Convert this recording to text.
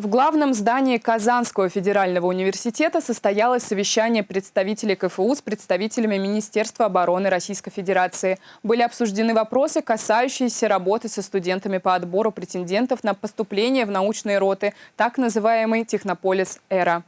В главном здании Казанского федерального университета состоялось совещание представителей КФУ с представителями Министерства обороны Российской Федерации. Были обсуждены вопросы, касающиеся работы со студентами по отбору претендентов на поступление в научные роты, так называемый «Технополис Эра».